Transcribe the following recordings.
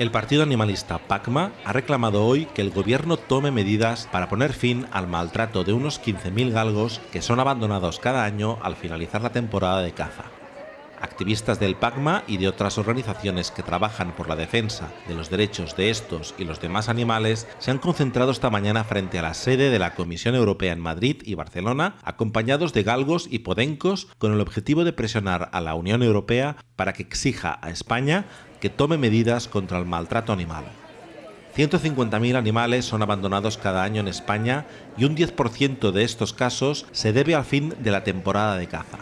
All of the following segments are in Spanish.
El partido animalista PACMA ha reclamado hoy que el gobierno tome medidas para poner fin al maltrato de unos 15.000 galgos que son abandonados cada año al finalizar la temporada de caza. Activistas del PACMA y de otras organizaciones que trabajan por la defensa de los derechos de estos y los demás animales se han concentrado esta mañana frente a la sede de la Comisión Europea en Madrid y Barcelona, acompañados de galgos y podencos con el objetivo de presionar a la Unión Europea para que exija a España que tome medidas contra el maltrato animal. 150.000 animales son abandonados cada año en España y un 10% de estos casos se debe al fin de la temporada de caza.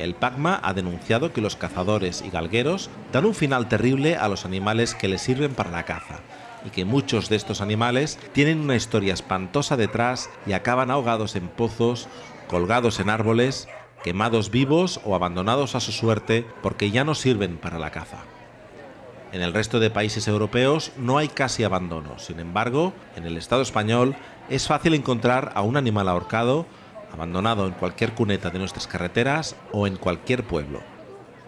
El PACMA ha denunciado que los cazadores y galgueros dan un final terrible a los animales que les sirven para la caza y que muchos de estos animales tienen una historia espantosa detrás y acaban ahogados en pozos, colgados en árboles, quemados vivos o abandonados a su suerte porque ya no sirven para la caza. En el resto de países europeos no hay casi abandono, sin embargo, en el Estado español es fácil encontrar a un animal ahorcado, abandonado en cualquier cuneta de nuestras carreteras o en cualquier pueblo.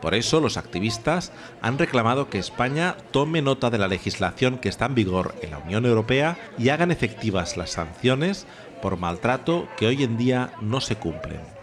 Por eso los activistas han reclamado que España tome nota de la legislación que está en vigor en la Unión Europea y hagan efectivas las sanciones por maltrato que hoy en día no se cumplen.